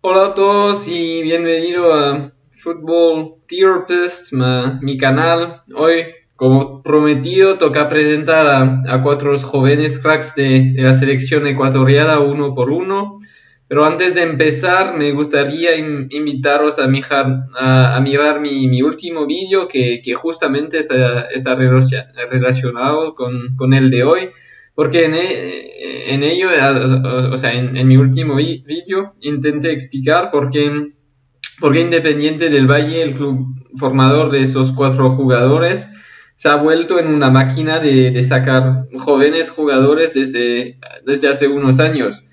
Hola a todos y bienvenido a Football Therapist, ma- mi canal. Hoy, como prometido, toca presentar a, a cuatro jóvenes cracks de, de la selección ecuatoriana uno por uno. Pero antes de empezar, me gustaría in- invitaros a, mijar- a- a mirar mi, mi último vídeo que, que justamente está, está relacionado con, con el de hoy. Porque en, e- en ello, o, o sea, en, en mi último vídeo, intenté explicar por qué, por qué Independiente del Valle, el club formador de esos cuatro jugadores, se ha vuelto en una máquina de, de sacar jóvenes jugadores desde, desde hace unos años.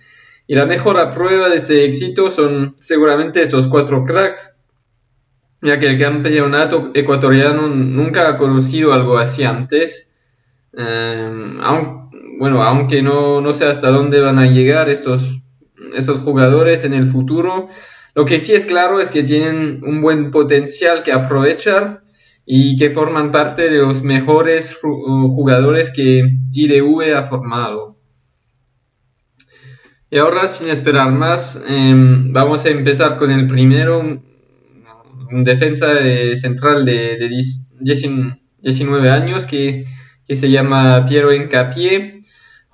Y la mejor prueba de ese éxito son seguramente estos cuatro cracks, ya que el campeonato ecuatoriano nunca ha conocido algo así antes. Eh, aun- bueno, aunque no, no sé hasta dónde van a llegar estos, estos jugadores en el futuro, lo que sí es claro es que tienen un buen potencial que aprovechar y que forman parte de los mejores ju- jugadores que IDV ha formado. Y ahora, sin esperar más, em, vamos a empezar con el primero, un, defensa de- central de, de 10 19 años que, que se llama Piero Encapié.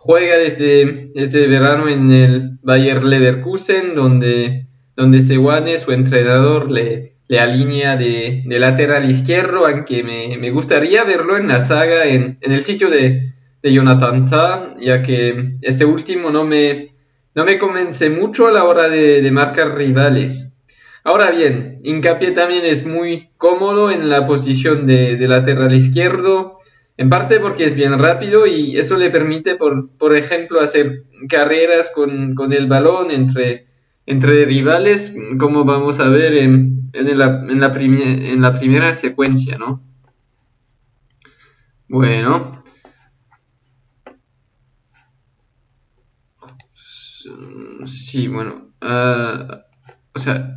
Juega desde, desde verano en el Bayer Leverkusen, donde, donde su entrenador, le, le alinea de, de lateral izquierdo, aunque me, me gustaría verlo en la saga en, en el sitio de, de Jonathan Tah, ya que ese último no me, no me convence mucho a la hora de, de marcar rivales. Ahora bien, Hincapié también es muy cómodo en la posición de, de lateral izquierdo, en parte porque es bien rápido y eso le permite, por, por ejemplo, hacer carreras con, con el balón entre, entre rivales, como vamos a ver en, en la, en la en la primera secuencia, ¿no? Bueno, sí, bueno, ah, o sea,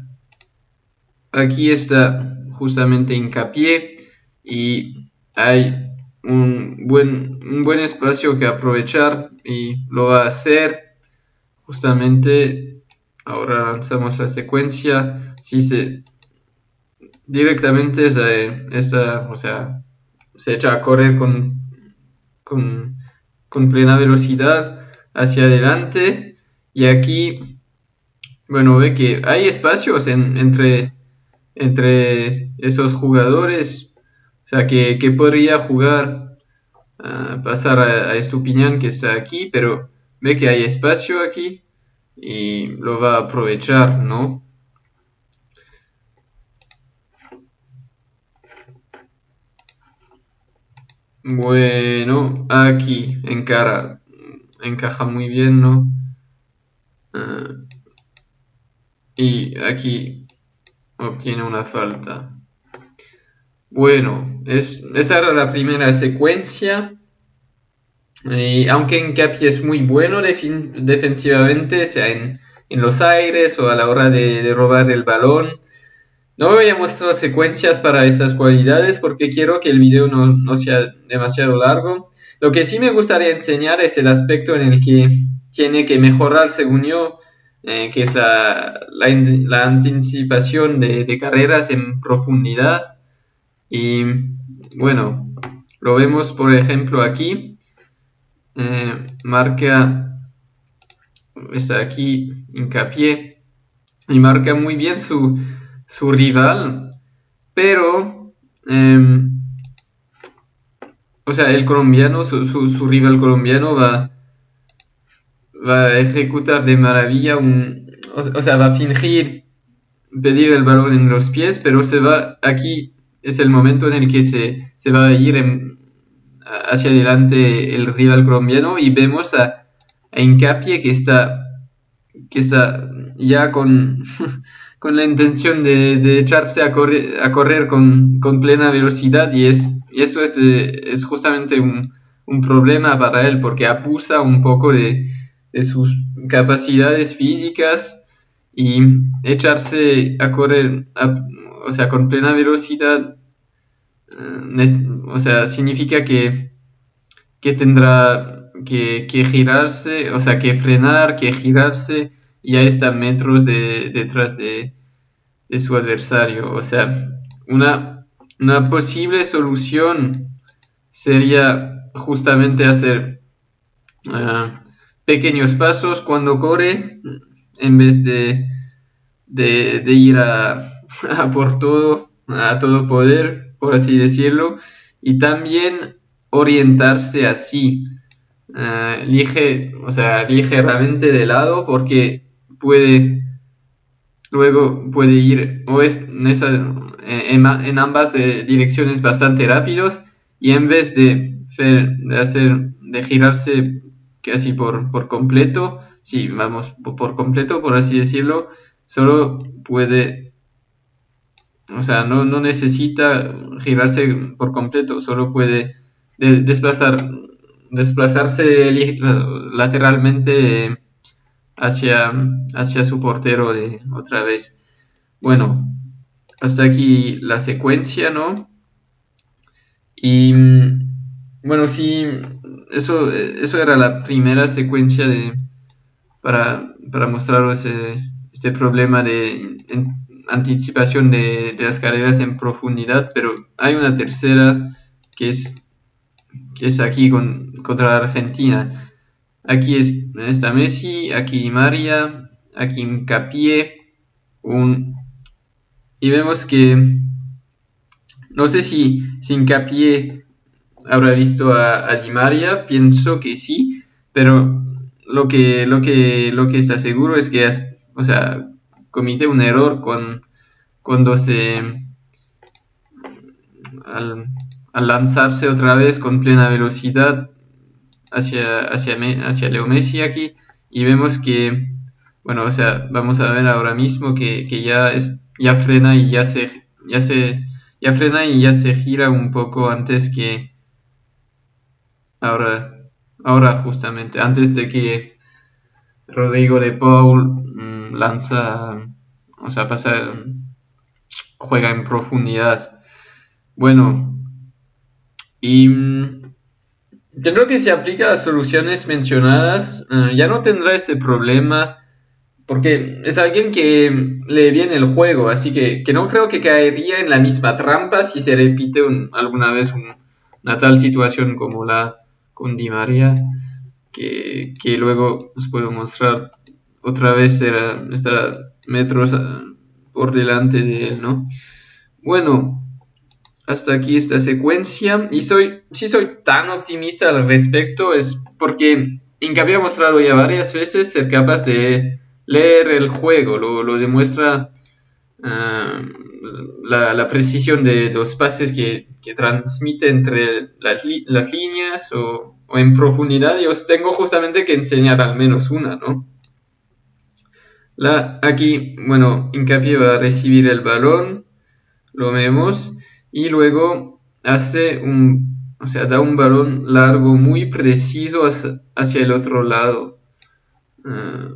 aquí está justamente hincapié y hay un buen, un buen espacio que aprovechar y lo va a hacer. Justamente ahora lanzamos la secuencia. Si se directamente esta, esta o sea se echa a correr con, con, con plena velocidad hacia adelante. Y aquí bueno ve que hay espacios en- entre entre esos jugadores o sea que, que podría jugar ah, pasar a, a Estupiñán que está aquí pero ve que hay espacio aquí y lo va a aprovechar ¿no? Bueno, aquí encara, encaja muy bien, ¿no? Ah, y aquí obtiene una falta. Bueno, es, esa era la primera secuencia. Y aunque Encapi es muy bueno defensivamente, sea en, los aires o a la hora de, robar el balón, no voy a mostrar secuencias para estas cualidades porque quiero que el video no, sea demasiado largo. Lo que sí me gustaría enseñar es el aspecto en el que tiene que mejorar, según yo, eh, que es la anticipación de, de carreras en profundidad. Y bueno, lo vemos por ejemplo aquí. Eh, marca, está aquí, hincapié, y marca muy bien su, su rival, pero, em, o sea, el colombiano, su, su, rival colombiano va, va a ejecutar de maravilla un, o sea, va a fingir pedir el balón en los pies, pero se va, aquí es el momento en el que se, se va a ir hacia adelante el rival colombiano y vemos a, a que está, que está ya con, con la intención de, de echarse a correr, a correr con, con plena velocidad y, es, y eso es, eh, es justamente un, un problema para él porque abusa un poco de, de sus capacidades físicas y echarse a correr a- o sea, con plena velocidad eh, o sea, significa que, que tendrá que, que girarse, o sea, que frenar, que girarse y ya está metros de, detrás de, su adversario. O sea, una, una posible solución sería justamente hacer ah, pequeños pasos cuando corre en vez de, de, ir a, por todo, a todo poder, por así decirlo, y también orientarse así, uh, o sea, ligeramente de lado, porque puede luego puede ir o es en, en, ambas direcciones bastante rápidos y en vez de, de hacer de girarse casi por, por completo, si vamos por completo, por así decirlo, solo puede, o sea, no, no necesita girarse por completo, solo puede desplazar, desplazarse lateralmente hacia, hacia su portero de otra vez. Bueno, hasta aquí la secuencia, ¿no? Y bueno, sí, eso, eso era la primera secuencia de, para, para mostraros este problema de anticipación de, las carreras en profundidad, pero hay una tercera que es, que es aquí con, contra la Argentina. Aquí es, está Messi, aquí María, aquí Incapié, un, y vemos que no sé si, si habrá visto a, a Di María, pienso que sí, pero lo que, lo que, lo que está seguro es que, o sea, comité un error con, cuando se, al, lanzarse otra vez con plena velocidad hacia, hacia, hacia Leo Messi aquí, y vemos que, bueno, o sea, vamos a ver ahora mismo que, que ya, es, ya frena y ya se, ya se, ya frena y ya se gira un poco antes que, ahora, ahora justamente, antes de que Rodrigo de Paul lanza, o sea, pasa, juega en profundidad. Bueno, y yo creo que si aplica las soluciones mencionadas, eh, ya no tendrá este problema. Porque es alguien que lee bien el juego, así que, no creo que caería en la misma trampa si se repite alguna vez una tal situación como la, con Di María, que, luego os puedo mostrar otra vez será, estará metros por delante de él, ¿no? Bueno, hasta aquí esta secuencia. Y soy, si soy tan optimista al respecto es porque Incapi ha mostrado ya varias veces ser capaz de leer el juego, lo, demuestra ah, la, precisión de los pases que, transmite entre las, las líneas o, en profundidad y os tengo justamente que enseñar al menos una, ¿no? La, aquí, bueno, Hincapié va a recibir el balón, lo vemos, y luego hace un, o sea, da un balón largo muy preciso hacia, el otro lado. Ah,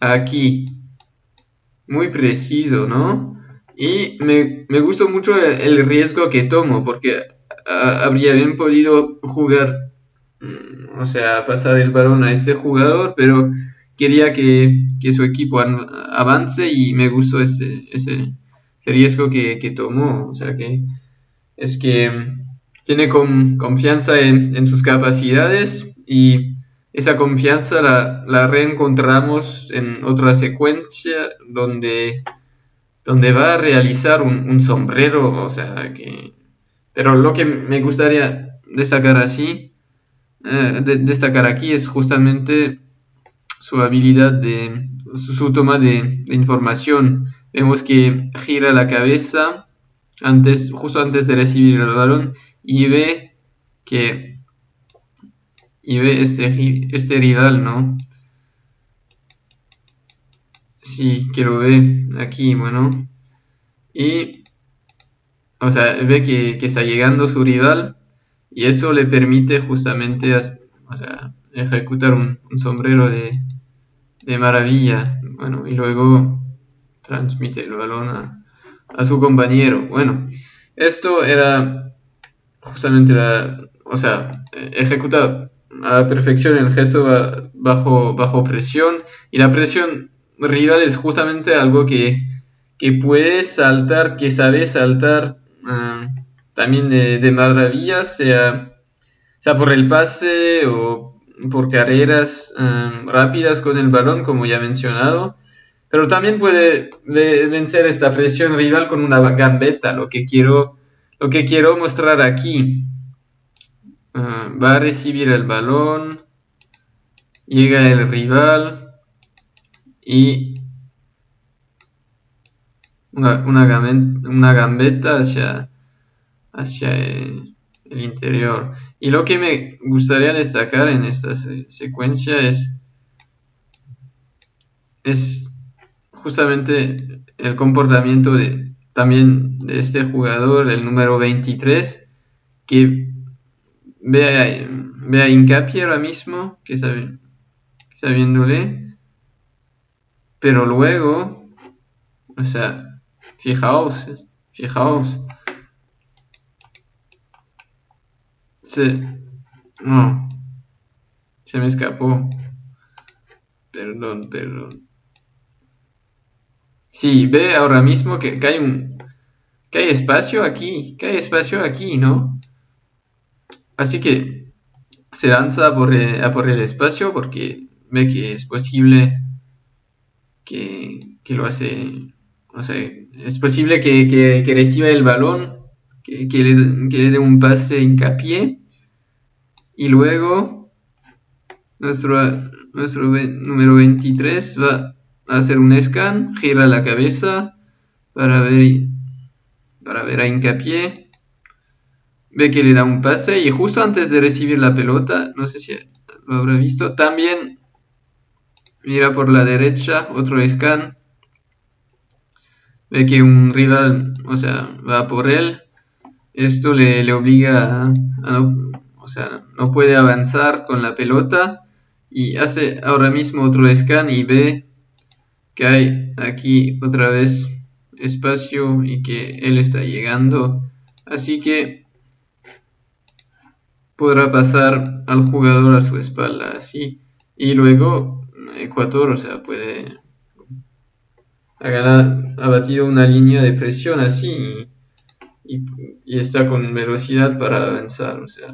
aquí, muy preciso, ¿no? Y me, me gustó mucho el, riesgo que tomo, porque habría bien podido jugar, mm, o sea, pasar el balón a este jugador, pero quería que, su equipo avance y me gustó este, ese, riesgo que, que, tomó. O sea, que es que tiene confianza en, en, sus capacidades y esa confianza la, la reencontramos en otra secuencia donde donde va a realizar un, sombrero, o sea que... Pero lo que me gustaría destacar así, eh, destacar aquí es justamente su habilidad de su, toma de, información. Vemos que gira la cabeza antes, justo antes de recibir el balón y ve que y ve este, este rival, ¿no? Sí, que lo ve aquí, bueno. Y, o sea, ve que, está llegando su rival y eso le permite justamente ejecutar un, sombrero de, maravilla. Bueno, y luego transmite el balón a, su compañero. Bueno, esto era justamente la, o sea, ejecuta a la perfección el gesto bajo, bajo presión. Y la presión rival es justamente algo que, que puede saltar, que sabe saltar ah, también de, maravillas, sea, sea por el pase o por carreras ah, rápidas con el balón, como ya he mencionado. Pero también puede vencer esta presión rival con una gambeta, lo que quiero, lo que quiero mostrar aquí. Ah, va a recibir el balón, llega el rival y una, una, gambeta hacia, hacia el, interior. Y lo que me gustaría destacar en esta secuencia es, es justamente el comportamiento de, también de este jugador, el número 23, que ve a, Incapi ahora mismo, que viéndole, pero luego, o sea, fijaos, fijaos, se, no, se me escapó, perdón, perdón. Sí, ve ahora mismo que, hay un que hay espacio aquí, que hay espacio aquí, ¿no? Así que se lanza por, a por el espacio porque ve que es posible que, lo hace, o sea, es posible que, reciba el balón, que, le, que le dé un pase hincapié y luego nuestro, nuestro número 23 va hacer un scan, gira la cabeza para ver, para ver a hincapié, ve que le da un pase y justo antes de recibir la pelota, no sé si lo habrá visto, también mira por la derecha, otro scan, ve que un rival, o sea, va por él, esto le, obliga a, no, o sea, no puede avanzar con la pelota y hace ahora mismo otro scan y ve que hay aquí otra vez espacio y que él está llegando. Así que podrá pasar al jugador a su espalda así. Y luego Ecuador o sea puede ha, batido una línea de presión así y, está con velocidad para avanzar o sea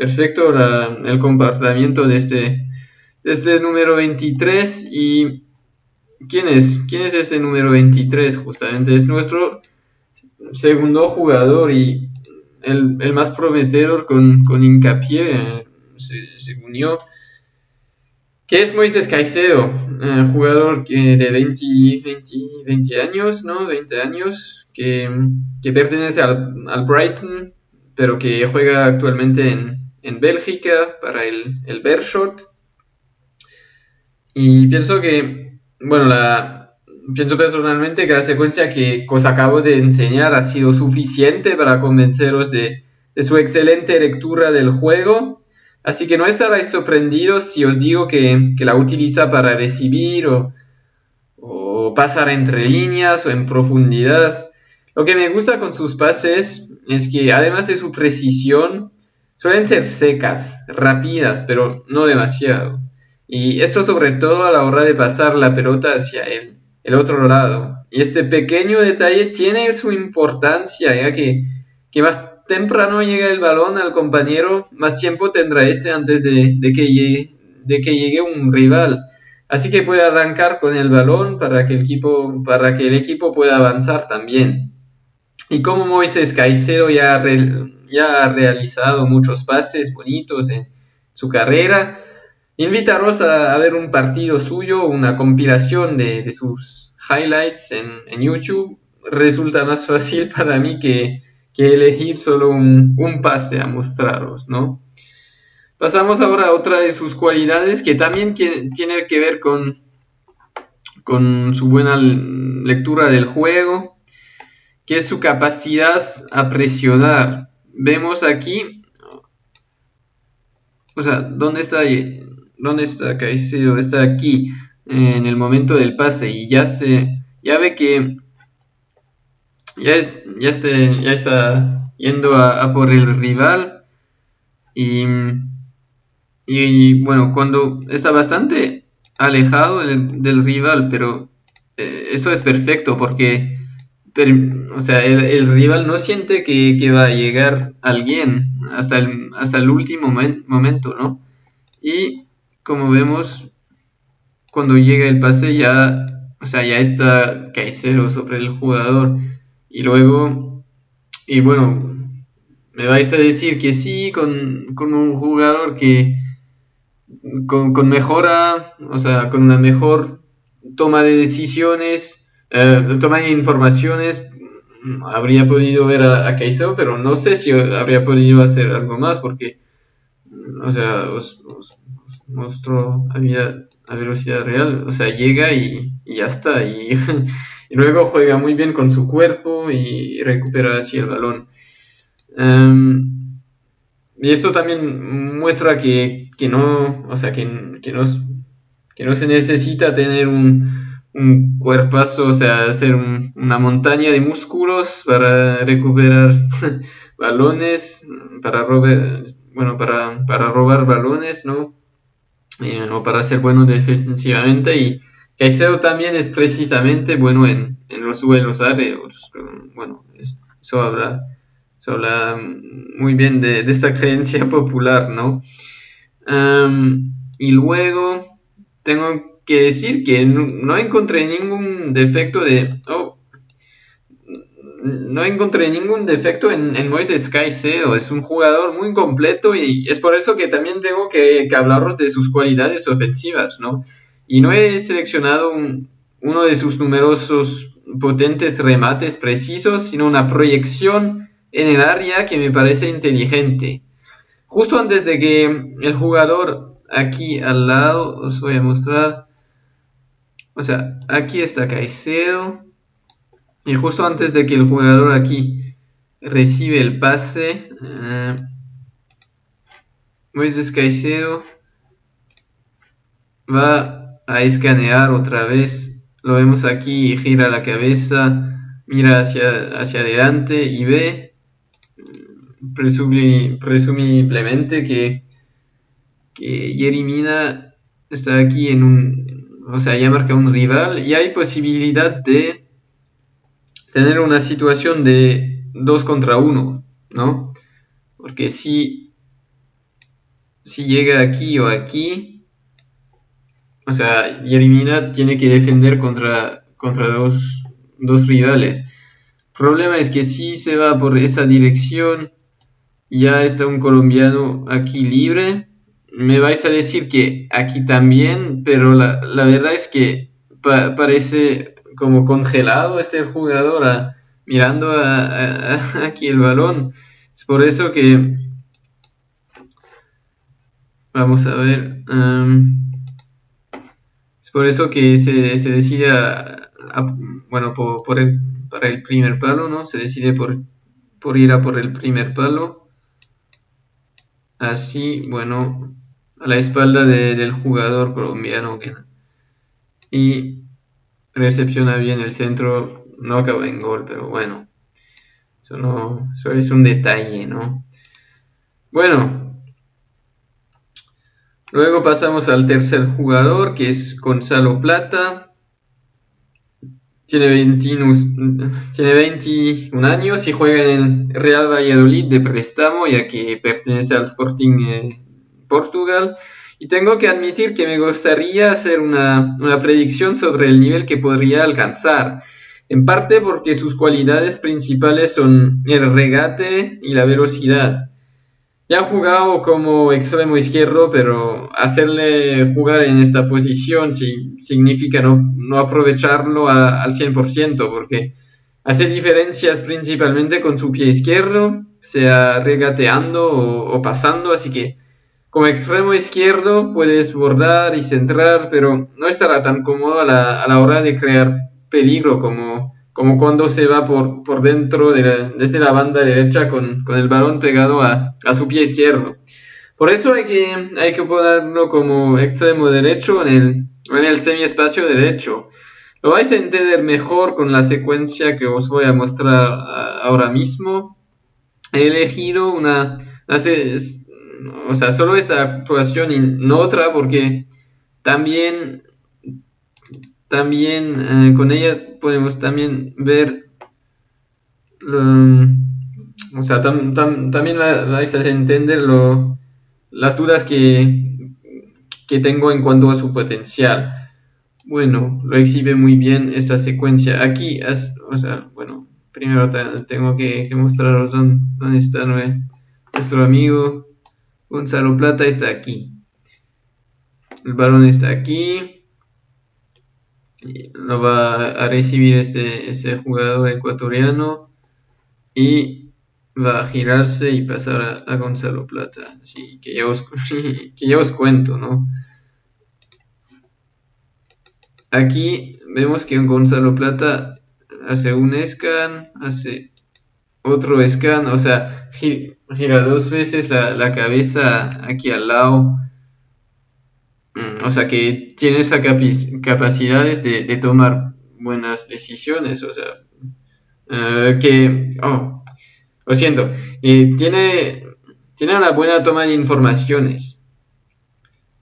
perfecto el comportamiento de este, de este número 23 y ¿Quién es? ¿Quién es este número 23? Justamente es nuestro segundo jugador y el, más prometedor con, con hincapié, se, unió. ¿Qué es Moisés Caicedo? Eh, jugador que de 20, 20, años, ¿no? 20 años, que, pertenece al, al, Brighton, pero que juega actualmente en, en Bélgica para el, el Bershot. Y pienso que bueno, la, pienso personalmente que la secuencia que os acabo de enseñar ha sido suficiente para convenceros de, su excelente lectura del juego. Así que no estaréis sorprendidos si os digo que, la utiliza para recibir o, o, pasar entre líneas o en profundidad. Lo que me gusta con sus pases es que además de su precisión, suelen ser secas, rápidas, pero no demasiado. Y esto sobre todo a la hora de pasar la pelota hacia el, el otro lado. Y este pequeño detalle tiene su importancia, ya que, que más temprano llega el balón al compañero, más tiempo tendrá este antes de, de, que llegue, de que llegue un rival. Así que puede arrancar con el balón para que el equipo, para que el equipo pueda avanzar también. Y como Moisés Caicedo ya, ya ha realizado muchos pases bonitos en su carrera, Invitaros a, ver un partido suyo, una compilación de, sus highlights en, YouTube. Resulta más fácil para mí que, elegir solo un, pase a mostraros, ¿no? Pasamos ahora a otra de sus cualidades que también tiene que ver con, con su buena lectura del juego, que es su capacidad a presionar. Vemos aquí, o sea, ¿dónde está? ¿Dónde está Caicedo? Está aquí en el momento del pase y ya se ya ve que ya es ya este, ya está yendo a, por el rival y y bueno, cuando está bastante alejado del, rival, pero eh, eso es perfecto porque o sea, el, rival no siente que, va a llegar alguien hasta el, hasta el último momento, ¿no? Y como vemos, cuando llega el pase ya, o sea, ya está Caicedo sobre el jugador. Y luego, y bueno, me vais a decir que sí, con, un jugador que con, con, mejora, o sea, con una mejor toma de decisiones, eh, toma informaciones, habría podido ver a, a pero no sé si habría podido hacer algo más porque, o sea, os, mostró a, velocidad real, o sea, llega y, ya está, y, luego juega muy bien con su cuerpo y recupera así el balón. Em, y esto también muestra que, no, o sea, que, que, no, que no se necesita tener un, un cuerpazo, o sea, hacer una montaña de músculos para recuperar balones, para robar, bueno, para, para robar balones, ¿no? o para ser bueno defensivamente y Caicedo también es precisamente bueno en, los duelos aéreos. Bueno, eso habla, eso habla muy bien de, esta creencia popular, ¿no? y luego tengo que decir que no, encontré ningún defecto de... Oh, no encontré ningún defecto en, en Moises Caicedo. Es un jugador muy completo y es por eso que también tengo que, hablaros de sus cualidades ofensivas, ¿no? Y no he seleccionado uno de sus numerosos potentes remates precisos, sino una proyección en el área que me parece inteligente. Justo antes de que el jugador aquí al lado, os voy a mostrar, o sea, aquí está Caicedo. Y justo antes de que el jugador aquí recibe el pase, Moisés Caicedo va a escanear otra vez. Lo vemos aquí, gira la cabeza, mira hacia, hacia adelante y ve presumiblemente que, que Yerimina está aquí en un, o sea, ya marca un rival y hay posibilidad de tener una situación de 2 contra 1, ¿no? Porque si, si llega aquí o aquí, o sea, Yerimina tiene que defender contra, contra dos, dos rivales. Problema es que si se va por esa dirección, ya está un colombiano aquí libre me vais a decir que aquí también, pero la, verdad es que parece como congelado este jugador mirando aquí el balón. Es por eso que... Vamos a ver. es por eso que se, se decide, bueno, por, el, para el primer palo, ¿no? Se decide por, por ir a por el primer palo. Así, bueno, a la espalda del jugador colombiano y recepciona bien el centro, no acaba en gol, pero bueno, eso, no, es un detalle, ¿no? Bueno, luego pasamos al tercer jugador que es Gonzalo Plata. Tiene 21, tiene 21 años y juega en el Real Valladolid de préstamo, ya que pertenece al Sporting eh, Portugal. Y tengo que admitir que me gustaría hacer una, predicción sobre el nivel que podría alcanzar. En parte porque sus cualidades principales son el regate y la velocidad. Ya ha jugado como extremo izquierdo, pero hacerle jugar en esta posición significa no, aprovecharlo al 100%, porque hace diferencias principalmente con su pie izquierdo, sea regateando o pasando, así que como extremo izquierdo puedes bordar y centrar, pero no estará tan cómodo a la, hora de crear peligro como, cuando se va por, por dentro de desde la banda derecha con, el balón pegado a, su pie izquierdo. Por eso hay que, hay como extremo derecho en el, en el semiespacio derecho. Lo vais a entender mejor con la secuencia que os voy a mostrar ahora mismo. He elegido una, o sea, solo esa actuación y no otra, porque también, también eh, con ella podemos también ver, o sea, también vais a entender lo, las dudas que, que tengo en cuanto a su potencial. Bueno, lo exhibe muy bien esta secuencia. Aquí, o sea, bueno, primero tengo que, mostraros dónde, dónde está nuestro amigo Gonzalo Plata. Está aquí. El balón está aquí. Lo va a recibir este, este jugador ecuatoriano. Y va a girarse y pasar a, Gonzalo Plata. Sí, que ya os, que ya os cuento, ¿no? Aquí vemos que Gonzalo Plata hace un scan, hace otro scan, o sea, gira dos veces la, cabeza aquí al lado. Mm, o sea, que tiene esa capacidades de, tomar buenas decisiones, o sea, eh, que, oh, lo siento, tiene, tiene una buena toma de informaciones.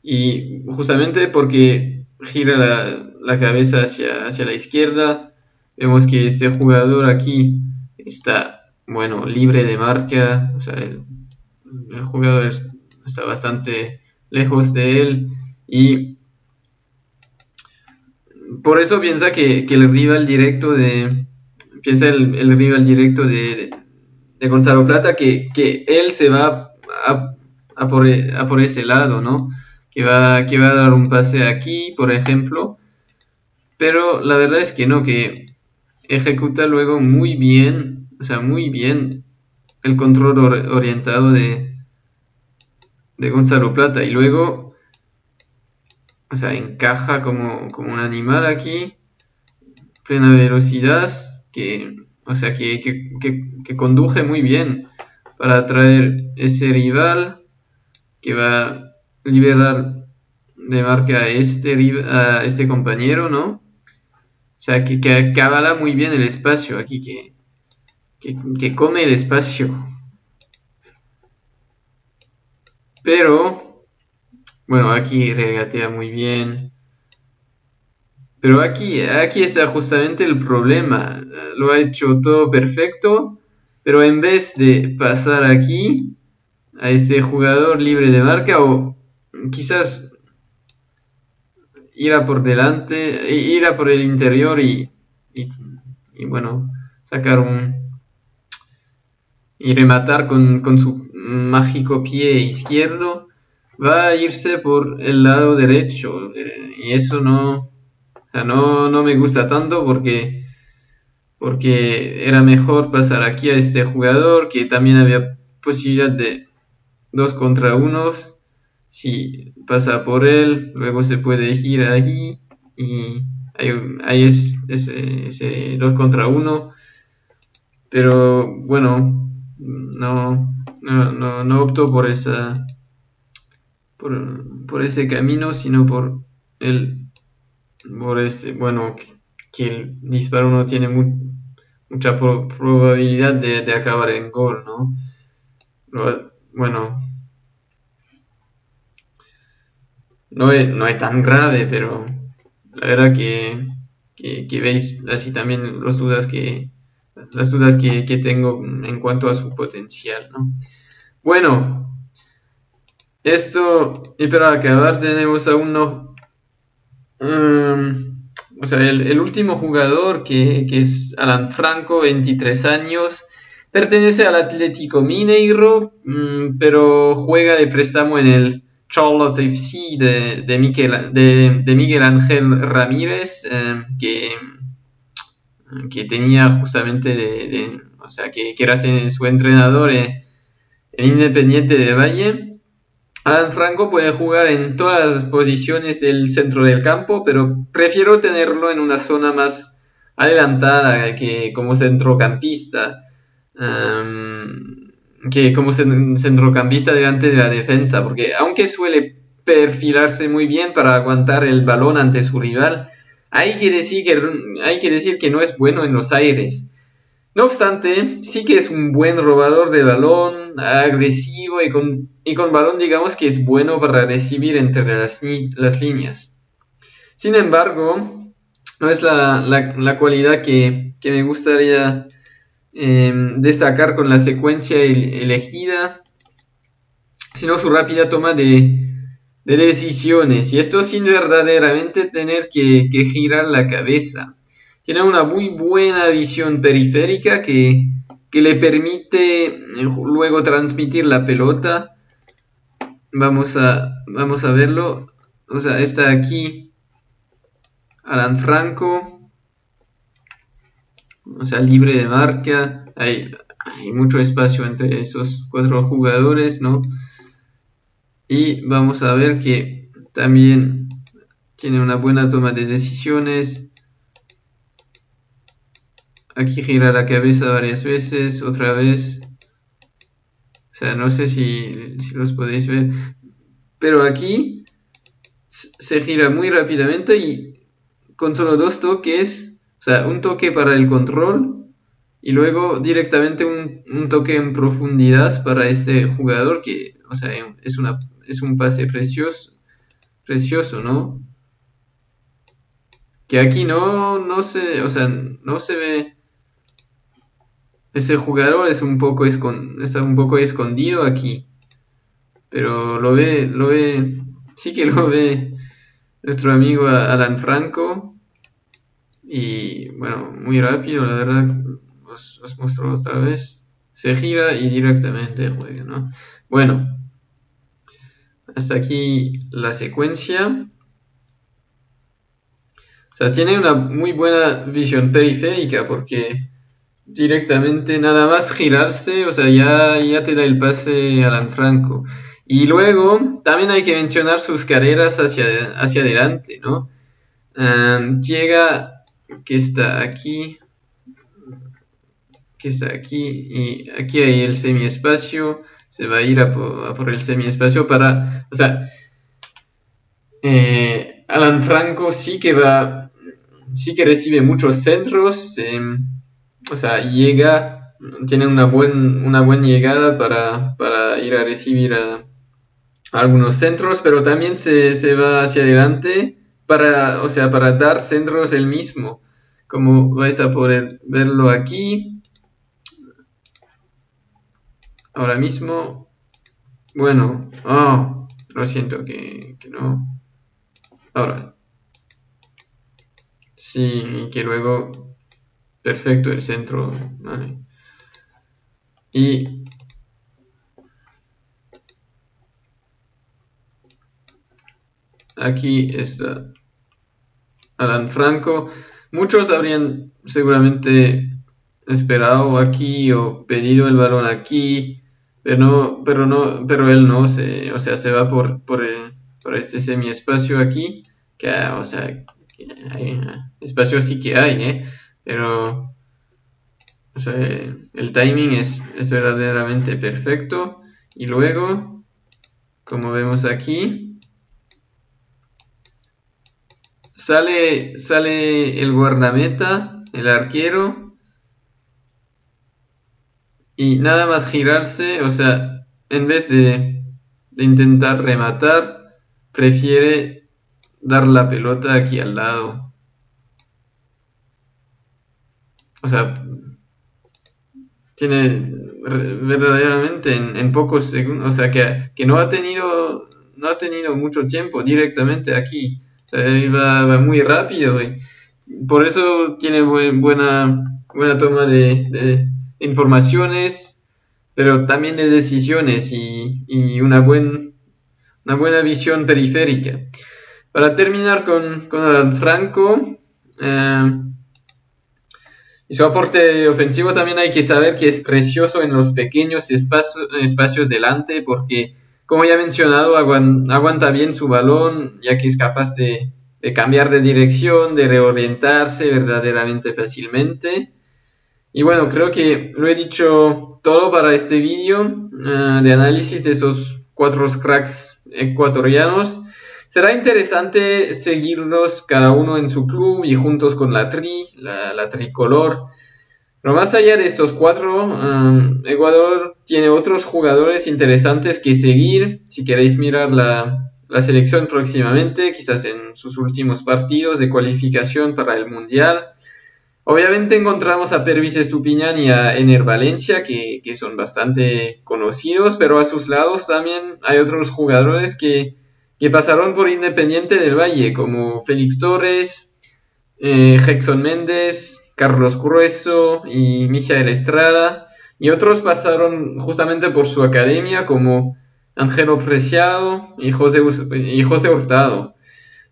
Y justamente porque gira la, la cabeza hacia, hacia la izquierda. Vemos que este jugador aquí está, bueno, libre de marca. O sea, el, jugador está bastante lejos de él. Y por eso piensa que, el rival directo de. Piensa el, rival directo de, de, Gonzalo Plata que, él se va a, a, por, a, por, ese lado, ¿no? Que va, que va a dar un pase aquí, por ejemplo, pero la verdad es que no, que ejecuta luego muy bien, o sea, muy bien el control orientado de, de Gonzalo Plata. Y luego, o sea, encaja como, como un animal aquí, plena velocidad, que, o sea, que, que, conduje muy bien para atraer ese rival que va a liberar de marca a este, a este compañero, ¿no? O sea, que, que muy bien el espacio aquí, que, que, come el espacio. Pero, bueno, aquí regatea muy bien. Pero aquí, aquí está justamente el problema. Lo ha hecho todo perfecto, pero en vez de pasar aquí a este jugador libre de marca o quizás ir a por delante, ir a por el interior y, y, bueno, sacar un... y rematar con, su mágico pie izquierdo, va a irse por el lado derecho. Eh, y eso no, no, no me gusta tanto porque, porque era mejor pasar aquí a este jugador que también había posibilidad de dos contra unos si pasa por él, luego se puede girar ahí y ahí, es ese 2 contra 1. Pero bueno, no, no, no, opto por esa por, ese camino, sino por el por este, bueno, que, el disparo no tiene mucha probabilidad de, de, acabar en gol, ¿no? Bueno, no es, no es tan grave, pero la verdad que, que, veis así también las dudas que, las dudas que, tengo en cuanto a su potencial. ¿no? Bueno, esto, y para acabar tenemos a uno, um, o sea, el, último jugador que, que, es Alan Franco, 23 años, pertenece al Atlético Mineiro, mm, pero juega de préstamo en el Charlotte FC de, de, de, Miguel Ángel Ramírez, eh, que, que tenía justamente de, o sea, que, que, era su entrenador en, Independiente de Valle. Alan Franco puede jugar en todas las posiciones del centro del campo, pero prefiero tenerlo en una zona más adelantada que como centrocampista. Que como centrocampista delante de la defensa, porque aunque suele perfilarse muy bien para aguantar el balón ante su rival, hay que decir que, que, decir que no es bueno en los aires. No obstante, sí que es un buen robador de balón, agresivo y con, y con balón digamos que es bueno para recibir entre las, las líneas. Sin embargo, no es la, cualidad que, me gustaría em, destacar con la secuencia elegida, sino su rápida toma de, decisiones. Y esto sin verdaderamente tener que, que girar la cabeza. Tiene una muy buena visión periférica que, que le permite eh, luego transmitir la pelota. Vamos a, vamos a verlo. O sea, está aquí Alan Franco. O sea, libre de marca. Hay, hay mucho espacio entre esos cuatro jugadores, ¿no? Y vamos a ver que también tiene una buena toma de decisiones. Aquí gira la cabeza varias veces, otra vez. O sea, no sé si, los podéis ver. Pero aquí se gira muy rápidamente y con solo dos toques, o sea, un toque para el control y luego directamente un, toque en profundidad para este jugador que, o sea, es, una, es un pase precioso, precioso, ¿no? Que aquí no, no se, o sea, no se ve ese jugador es un poco está un poco escondido aquí. Pero lo ve, lo ve, sí que lo ve nuestro amigo Alan Franco. Y bueno, muy rápido, la verdad, os, os muestro otra vez. Se gira y directamente juega, ¿no? Bueno, hasta aquí la secuencia. O sea, tiene una muy buena visión periférica porque directamente nada más girarse, o sea, ya, ya te da el pase Alan Franco. Y luego también hay que mencionar sus carreras hacia, hacia adelante, ¿no? llega, que está aquí, que está aquí, y aquí hay el semiespacio, se va a ir a por, el semiespacio para, o sea, eh, Alan Franco sí que va, sí que recibe muchos centros, o sea, llega, tiene una, buen, una buena llegada para, ir a recibir a, algunos centros, pero también se, va hacia adelante para, o sea, para dar centros el mismo, como vais a poder verlo aquí. Ahora mismo, bueno, oh, lo siento que, no. Ahora, sí, que luego perfecto el centro. Y aquí está Alan Franco. Muchos habrían seguramente esperado aquí o pedido el balón aquí, pero no, pero no, pero él no se, o sea, se va por, por, por este semiespacio aquí, que, o sea, espacio sí que hay, ¿eh? Pero el timing es, verdaderamente perfecto. Y luego, como vemos aquí, sale, sale el guardameta, el arquero. Y nada más girarse, o sea, en vez de, de intentar rematar, prefiere dar la pelota aquí al lado. o sea, tiene verdaderamente en, pocos segundos, o sea, que, no ha tenido no ha tenido mucho tiempo directamente aquí, o sea, va, muy rápido y por eso tiene buena, buena toma de, informaciones, pero también de decisiones y, una, buen, una buena visión periférica. Para terminar con, con Franco, eh, y su aporte ofensivo también hay que saber que es precioso en los pequeños espacios, espacios delante porque, como ya he mencionado, aguanta bien su balón ya que es capaz de, cambiar de dirección, de reorientarse verdaderamente fácilmente. Y bueno, creo que lo he dicho todo para este vídeo eh, de análisis de esos cuatro cracks ecuatorianos. Será interesante seguirlos cada uno en su club y juntos con la tri, la, tricolor. Pero más allá de estos cuatro, um, Ecuador tiene otros jugadores interesantes que seguir. Si queréis mirar la, la selección próximamente, quizás en sus últimos partidos de cualificación para el Mundial. Obviamente encontramos a Pervis Estupiñán y a Ener Valencia, que, que, son bastante conocidos, pero a sus lados también hay otros jugadores que, que pasaron por Independiente del Valle, como Félix Torres, eh, Méndez, Carlos Grueso y Mijael Estrada, y otros pasaron justamente por su academia, como Ángelo Preciado y José, y José Hurtado.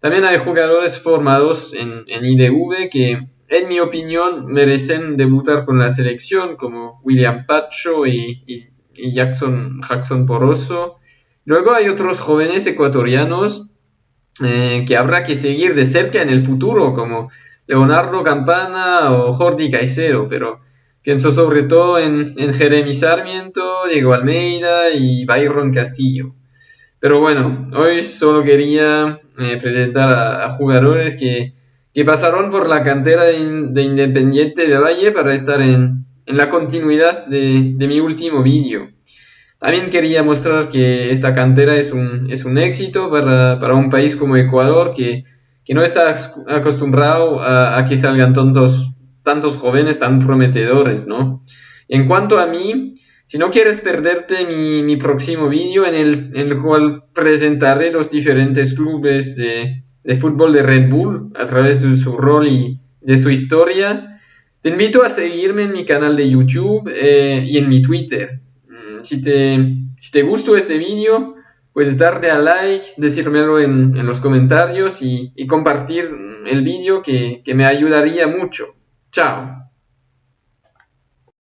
También hay jugadores formados en, en IDV que, en mi opinión, merecen debutar con la selección, como William Pacho y, Jackson, Jackson Poroso. Luego hay otros jóvenes ecuatorianos eh, que habrá que seguir de cerca en el futuro, como Leonardo Campana o Jordi Caicedo, pero Pienso sobre todo en, Jeremy Sarmiento, Diego Almeida y Byron Castillo. Pero bueno, hoy solo quería eh, presentar a, jugadores que, pasaron por la cantera de, Independiente de Valle para estar en, la continuidad de, mi último vídeo. También quería mostrar que esta cantera es un, es un éxito para, un país como Ecuador que, no está acostumbrado a, a que salgan tontos tantos jóvenes tan prometedores, ¿no? En cuanto a mí, si no quieres perderte mi, próximo vídeo en el, cual presentaré los diferentes clubes de, fútbol de Red Bull a través de su rol y de su historia, te invito a seguirme en mi canal de YouTube eh, y en mi Twitter. Mm, si te, si te gustó este vídeo, puedes darle a like, decírmelo en, en los comentarios y, compartir el vídeo que, que me ayudaría mucho. Ciao.